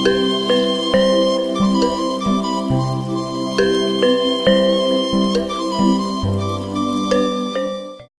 Música